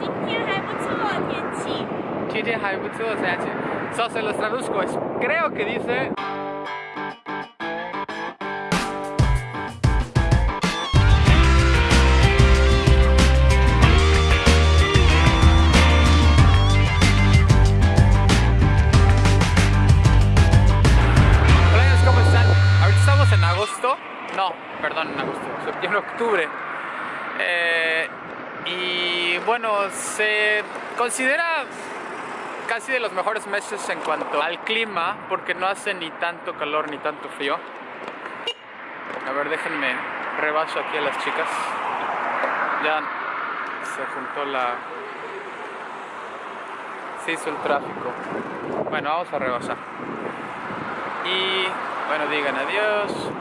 今天还不错天气。今天还不错天气 So, se los traduzco, es, creo que dice... Hola amigos, ¿cómo están? Ahorita estamos en agosto, no, perdón, en agosto, septiembre, octubre. Eh, y bueno, se considera casi de los mejores meses en cuanto al clima, porque no hace ni tanto calor ni tanto frío. A ver, déjenme rebaso aquí a las chicas. Ya se juntó la... Se hizo el tráfico. Bueno, vamos a rebasar. Y bueno, digan adiós.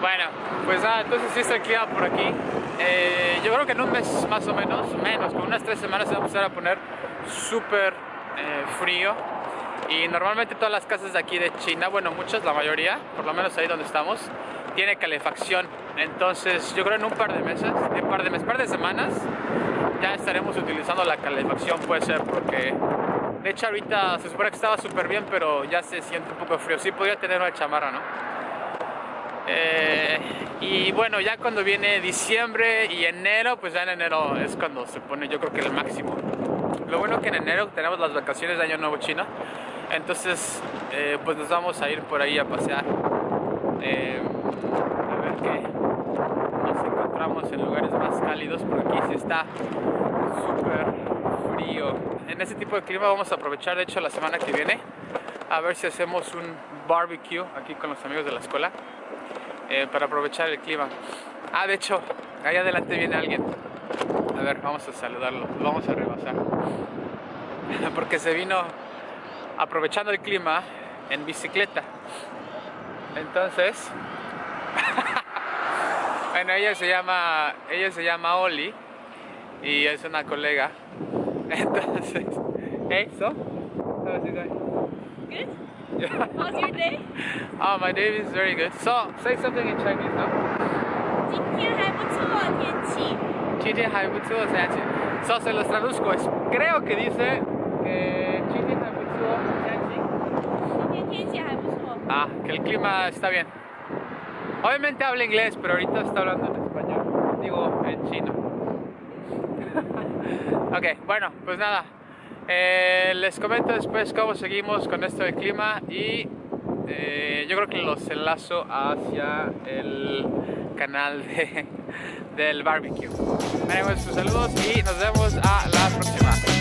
Bueno, pues nada, entonces sí está clima por aquí. Eh, yo creo que en un mes más o menos, menos, con unas tres semanas se va a empezar a poner súper eh, frío. Y normalmente todas las casas de aquí de China, bueno, muchas, la mayoría, por lo menos ahí donde estamos, tiene calefacción. Entonces yo creo en un par de meses, un par de meses, par de semanas, ya estaremos utilizando la calefacción, puede ser, porque de hecho ahorita se supone que estaba súper bien, pero ya se siente un poco frío. Sí podría tener una chamarra, ¿no? Eh, y bueno, ya cuando viene diciembre y enero, pues ya en enero es cuando se pone yo creo que el máximo. Lo bueno que en enero tenemos las vacaciones de Año Nuevo Chino, entonces eh, pues nos vamos a ir por ahí a pasear. Eh, a ver qué nos encontramos en lugares más cálidos, porque aquí sí está súper frío. En ese tipo de clima vamos a aprovechar de hecho la semana que viene a ver si hacemos un barbecue aquí con los amigos de la escuela. Eh, para aprovechar el clima. Ah, de hecho, ahí adelante viene alguien. A ver, vamos a saludarlo. Lo vamos a rebasar. Porque se vino aprovechando el clima en bicicleta. Entonces, bueno, ella se llama, ella se llama Oli y es una colega. Entonces, hey, so, how's it going? Good. How's your day? Oh, my day is very good. So, say something in Chinese, no? 今天还不错天气。今天还不错天气 So, se los traduzco. Es, creo que dice que 今天还不错天气今天天气还不错。 Ah, que el clima está bien. Obviamente habla inglés, pero ahorita está hablando en español. Digo, en chino. ok, bueno, pues nada. Eh, les comento después cómo seguimos con esto del clima y eh, yo creo que los enlazo hacia el canal de, del barbecue. Bueno, pues, saludos y nos vemos a la próxima.